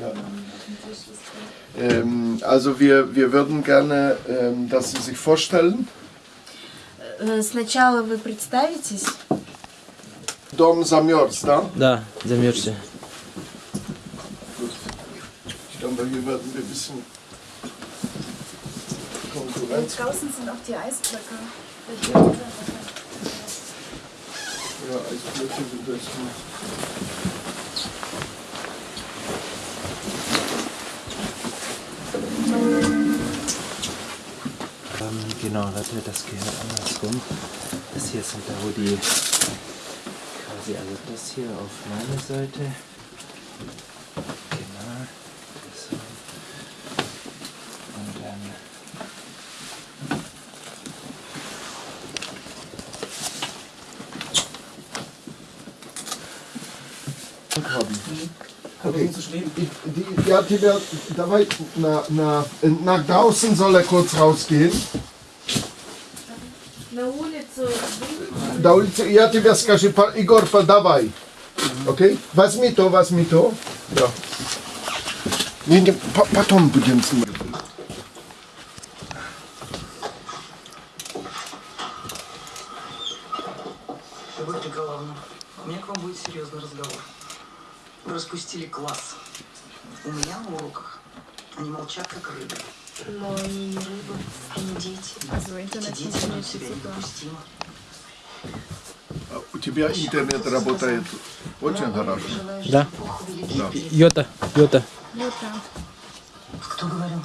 Ja. Ähm, also wir, wir würden gerne, ähm, dass Sie sich vorstellen. Э, Сначала вы представитесь. Dom замерз, да? Да, замерзся. Ich glaube, hier werden wir ein bisschen Konkurrenz. Draußen sind auch die Eisblöcke. Ja, Eisblöcke sind das Genau, Leute, das gehört andersrum. Das hier sind da, wo die quasi, also das hier auf meiner Seite. Genau. Das und dann. Mhm. Okay. Die, die, ja, die wird dabei nach, nach, nach draußen soll er kurz rausgehen. На улицу На улице, я тебе скажу, Егор, подавай. Окей? Возьми то, возьми то. Да. Не, не, по- потом будем снимать. Николаевна, у меня к вам будет серьезный разговор. Вы распустили класс. У меня на уроках они молчат, как рыбы. Но они не рыбы, они дети. А за Эти дети ведут себя недопустимо. У тебя интернет работает очень хорошо. Да. предков- Йота, йота. Кто говорил?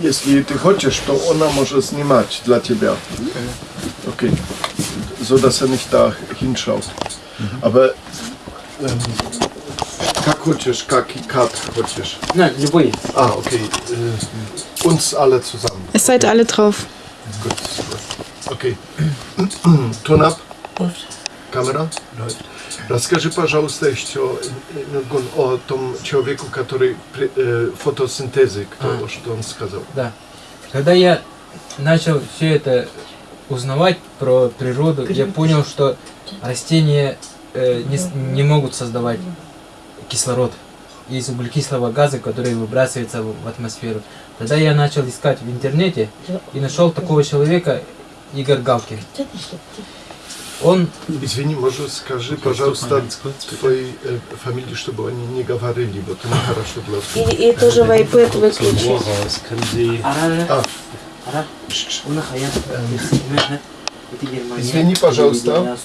Если ты хочешь, то она может снимать для тебя. Okay. So dass er nicht da hinschaut. Aber ähm, как хочешь, как и как хочешь. На, любой. Ah, okay. Äh, uns alle zusammen. Es seid alle drauf. Gut. Okay. Ton up. Камера? Расскажи, пожалуйста, еще э, о том человеку, который при- э, фотосинтезы, кто, А. что он сказал. Да. Когда я начал все это узнавать про природу, я понял, что растения э, не, не могут создавать кислород из углекислого газа, который выбрасывается в в атмосферу. Тогда я начал искать в интернете и нашел такого человека, Игорь Галкин. Он, Извини, может, скажи, пожалуйста, твоей э, фамилии, чтобы они не говорили, вот это нехорошо для всех. И, и тоже в iPad Sie А, Извини, пожалуйста.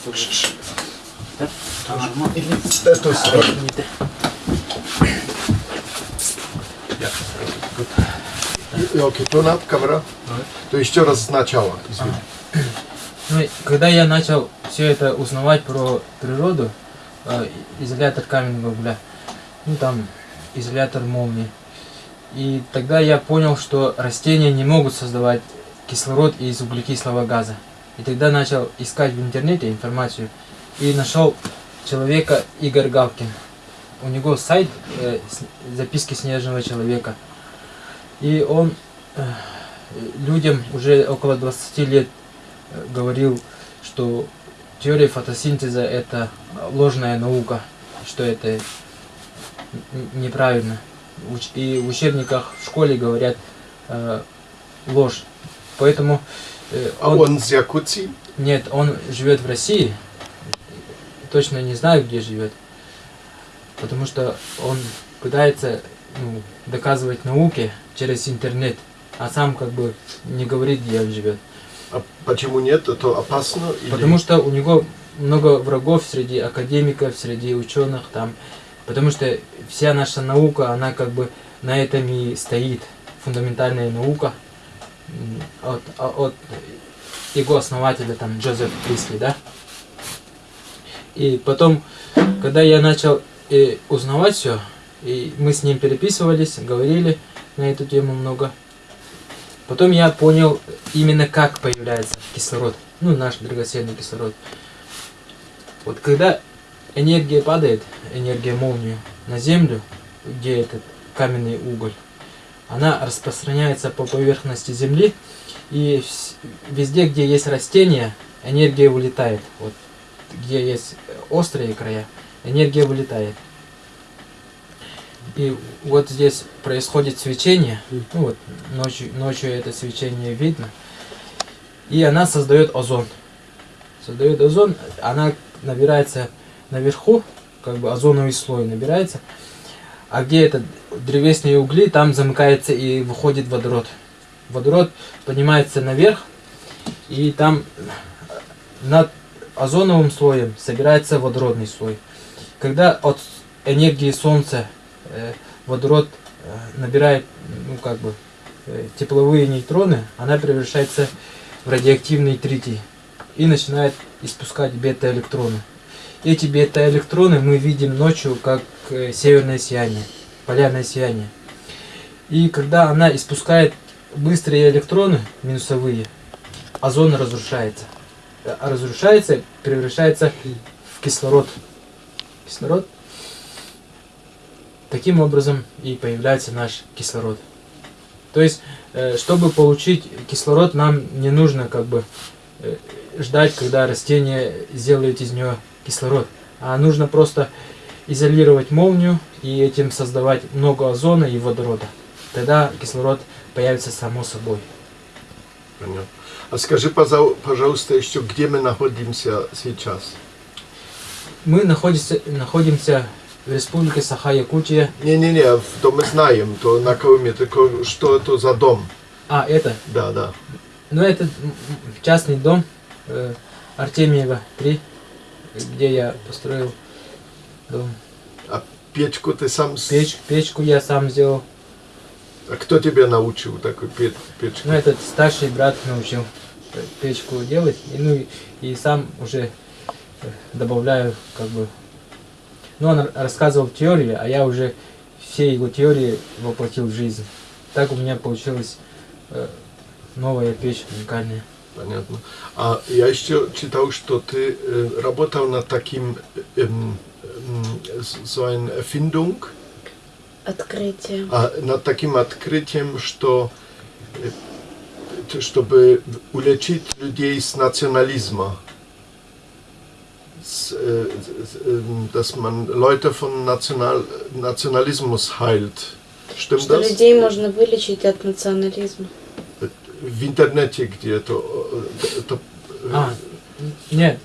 Окей, тон up, камера. То еще раз сначала, извини. Ну, и когда я начал все это узнавать про природу, э, изолятор каменного угля, ну там изолятор молнии, и тогда я понял, что растения не могут создавать кислород из углекислого газа. И тогда начал искать в интернете информацию и нашел человека Игорь Галкин. У него сайт э, записки снежного человека. И он э, людям уже около 20 лет э, говорил, что теория фотосинтеза это ложная наука, что это неправильно. И в учебниках в школе говорят э, ложь. Поэтому э, А он, он с Якутии? нет, он живет в России. Точно не знаю, где живет. Потому что он пытается ну, доказывать науке через интернет, а сам как бы не говорит, где он живет. А почему нет? Это опасно? Потому что у него много врагов среди академиков, среди ученых там. Потому что вся наша наука, она как бы на этом и стоит. Фундаментальная наука от, а- от его основателя, там, Джозеф Присли, да? И потом, когда я начал э, узнавать все, и мы с ним переписывались, говорили на эту тему много, Потом я понял именно как появляется кислород, ну наш драгоценный кислород. Вот когда энергия падает, энергия молнии на землю, где этот каменный уголь, она распространяется по поверхности Земли, и везде, где есть растения, энергия вылетает. Вот где есть острые края, энергия вылетает. И вот здесь происходит свечение, ну вот ночью, ночью это свечение видно, и она создает озон. Создает озон, она набирается наверху, как бы озоновый слой набирается, а где это древесные угли, там замыкается и выходит водород. Водород поднимается наверх, и там над озоновым слоем собирается водородный слой. Когда от энергии Солнца водород э, набирает, ну как бы, э, тепловые нейтроны, она превращается в радиоактивный тритий и начинает испускать бета-электроны. Эти бета-электроны мы видим ночью как э, северное сияние, полярное сияние. И когда она испускает быстрые электроны, минусовые, озон разрушается. А разрушается, превращается в кислород. Кислород. Таким образом и появляется наш кислород. То есть, э, чтобы получить кислород, нам не нужно как бы э, ждать, когда растение сделает из него кислород, а нужно просто изолировать молнию и этим создавать много озона и водорода. Тогда кислород появится само собой. Понятно. А скажи, пожалуйста, еще, где мы находимся сейчас? Мы находимся, находимся в республике Саха-Якутия. Не-не-не, то мы знаем, то на Колыме, только что это за дом? А, это, Да, да. ну это частный дом э, Артемьева 3, где я построил дом. Печку ты сам... Печ, печку я сам сделал. А кто тебя научил такой пе- печку? Ну, этот старший брат научил печку делать. И, ну, и, и сам уже э, добавляю, как бы... Ну, он рассказывал теорию, а я уже все его теории воплотил в жизнь. Так у меня получилась э, новая печь уникальная. Понятно. А я еще читал, что ты э, работал над таким, с- so eine Erfindung, Открытие. а, над таким открытием, что э, чтобы улечить людей с национализма. Äh, ähm, dass man Leute von National, Nationalismus heilt. Stimmt Что das? людей можно вылечить от национализма. В интернете где-то. это, э, А, нет,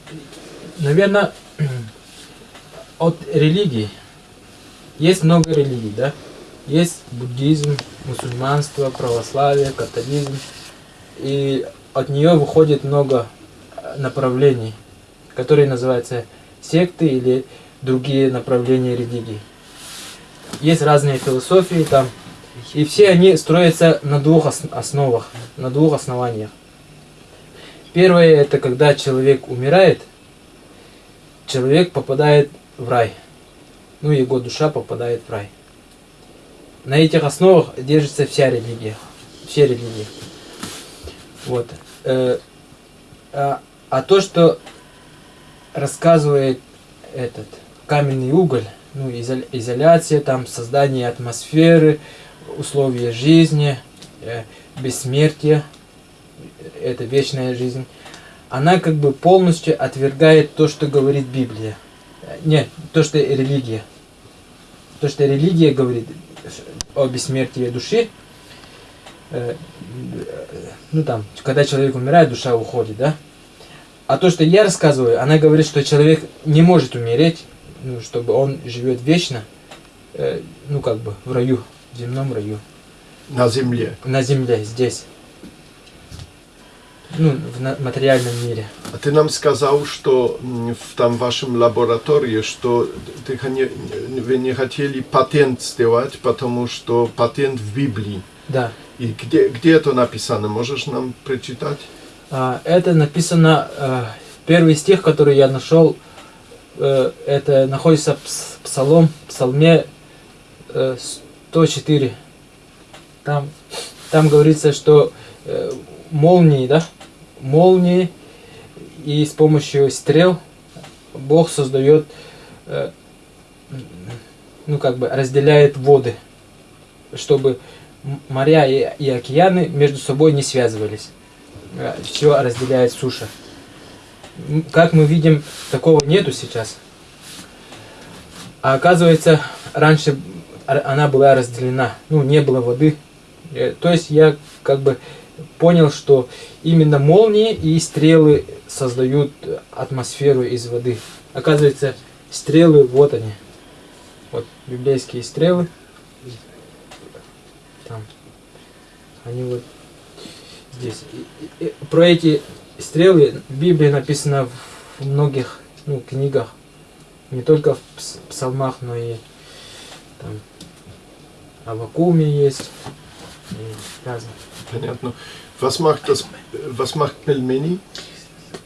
наверное, от религии. Есть много религий, да? Есть буддизм, мусульманство, православие, католизм. И от нее выходит много э, направлений, которые называются секты или другие направления религии. Есть разные философии там, и все они строятся на двух ос- основах, на двух основаниях. Первое это когда человек умирает, человек попадает в рай. Ну, его душа попадает в рай. На этих основах держится вся религия. Все религии. Вот. Э, а, а то, что рассказывает этот каменный уголь, ну, изоля- изоляция, там, создание атмосферы, условия жизни, э, бессмертие, это вечная жизнь, она как бы полностью отвергает то, что говорит Библия. Э, Не, то, что религия. То, что религия говорит о бессмертии души, э, ну там, когда человек умирает, душа уходит, да? А то, что я рассказываю, она говорит, что человек не может умереть, ну, чтобы он живет вечно, э, ну как бы в раю, в земном раю, на земле. на земле, здесь. Ну, в материальном мире. А ты нам сказал, что в там вашем лаборатории, что ты вы не хотели патент сделать, потому что патент в Библии. Да. И где, где это написано? Можешь нам прочитать? А, это написано, э, первый стих, который я нашел, э, это находится в пс- псалом, псалме э, 104. Там, там говорится, что э, молнии, да, молнии и с помощью стрел Бог создает, э, ну как бы разделяет воды, чтобы моря и, и океаны между собой не связывались. Все разделяет суша. Как мы видим, такого нету сейчас. А оказывается, раньше она была разделена. Ну, не было воды. Э, То есть я как бы понял, что именно молнии и стрелы создают атмосферу из воды. Оказывается, стрелы, вот они. Вот библейские стрелы. Там. Они вот здесь. И- и- и про эти стрелы в Библии написано в многих ну, книгах. Не только в пс- псалмах, но и там Авакуме есть. И разных. Понятно. Was macht das, was macht Pelmeni?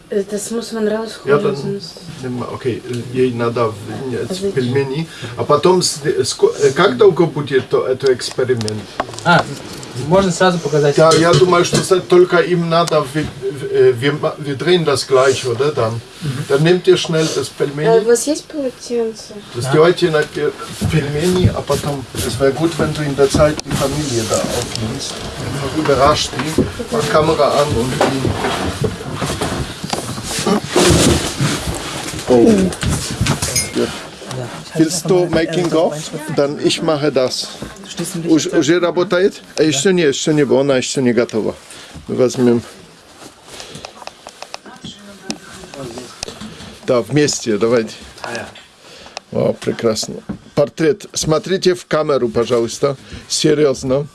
Das muss man Ja, dann sonst- nimm mal, окей, ей надо в- пельмени, а потом э, как долго будет то- этот эксперимент? А, можно сразу показать. Ja, ja, du meinst, das только им надо, wir, wir, wir drehen das gleich, oder dann? Dann nehmt ihr schnell das А у Pelmeni, вас есть полотенце? сделайте на те- Pelmeni, а потом, es wäre gut, wenn du in der Zeit die Familie da aufnimmst. Einfach überrascht die, mach Kamera an und die. Oh. Ja. Willst du making of? Dann ich mache das. Уж- Уже работает? А еще не, еще не, она еще не готова. Мы возьмем. Да, вместе, давайте. О, прекрасно. Портрет. Смотрите в камеру, пожалуйста. Серьезно.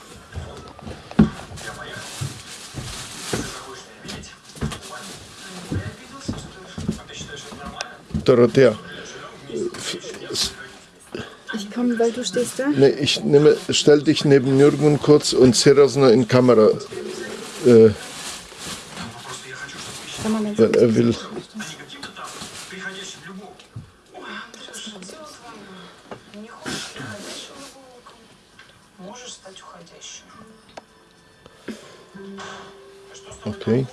Dorothea. kommen, weil du stehst da? Nee, ich nehme, stell dich neben Jürgen kurz und Serasner in Kamera. Äh, weil er will. Okay.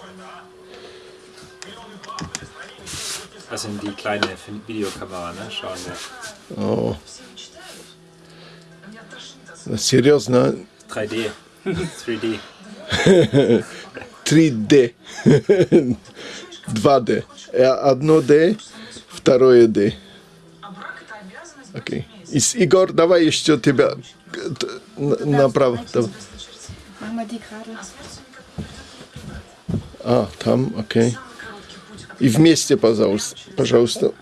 Das sind die kleine Videokamera, ne? Schauen wir. Oh. Серьезно, 3D. 3D. 3D. 2D. Э, Одно D, второе D. Окей. Игорь, давай еще тебя направо. Давай. А, там, окей. И вместе, пожалуйста. Пожалуйста.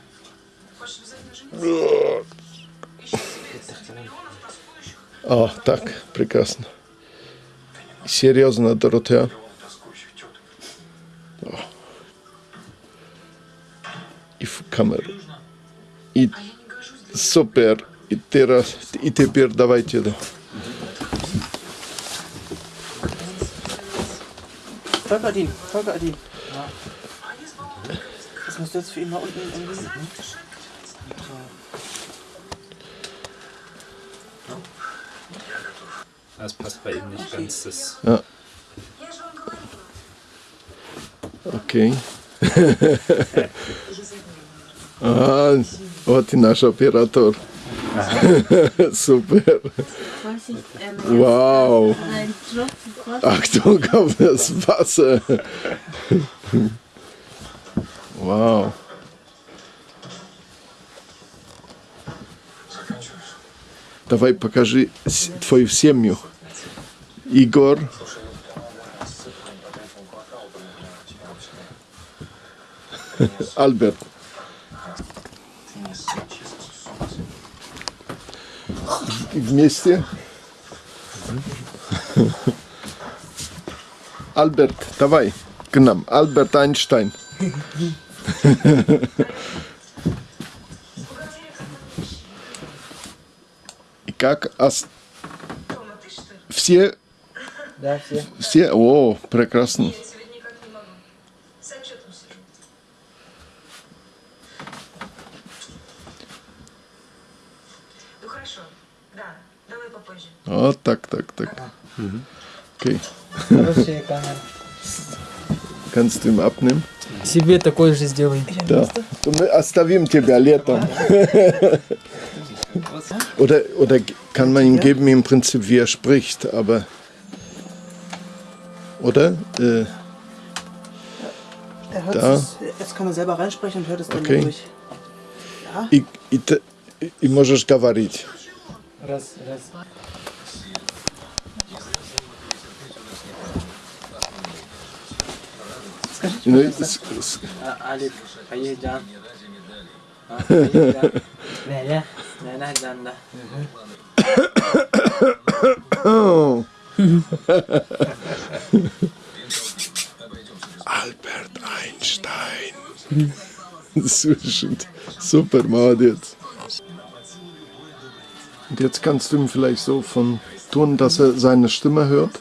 А, так, прекрасно. Серьезно, Доротея. О. И в камеру. И супер. И, ты раз, и теперь давайте. да. Volker Adin, Volker Adin. Das musst du jetzt für mal unten irgendwie. Ne? Das passt bei ihm nicht ganz. Das Окей. А, вот и наш оператор. Супер. Ähm, Vorsicht. Achtung auf das Wasser. Wow. Давай покажи твою семью. Игорь. Альберт. Вместе. Альберт, давай к нам. Альберт Эйнштейн. И как ос- все, Да, все. все, о, прекрасно. Я тебе никак не могу. С отчетом сижу. Ну. Вот так, так, так. Окей. Хорошие камеры. Kannst du ihm abnehmen? Себе такой же сделай. Да. То Мы оставим тебя летом. Oder, oder kann man ihm geben im Prinzip, wie er spricht, aber. Oder? Äh, Er hört Da. es, jetzt kann er selber reinsprechen und hört es dann Okay. durch. Ja, и, и, т- и можешь говорить. Раз, раз. скажите, Ну, пожалуйста. с- с- А, Алик, Хаеджан. А, Хаеджан. Неля, Неля Джанда. Oh. Albert Einstein. Слушай, Super, молодец. Und jetzt kannst du ihm vielleicht so von tun, dass er seine Stimme hört.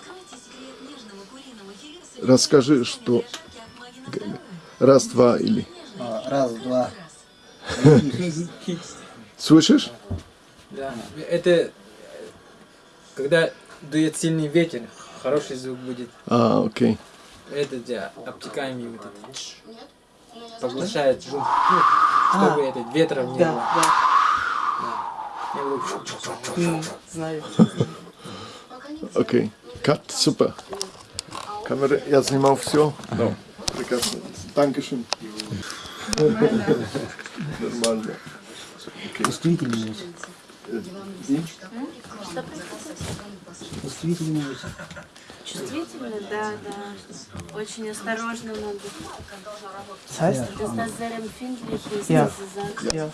Расскажи, что... Раз, два или... Раз, два. Слышишь? Да, это э, когда дует сильный ветер, хороший звук будет. А, окей. Это да, обтекаемый вот этот. Поглощает звук, ну, чтобы этот ветром не Да, было. да. Было. М, Знаю. Окей. Кат, супер. Камера, я снимал все. Да. Прекрасно. Dankeschön. Нормально. Чувствительность. Чувствительность. Чувствительно? Да, да. Очень осторожно надо. Das heißt, Das ist sehr empfindlich Ja. ja.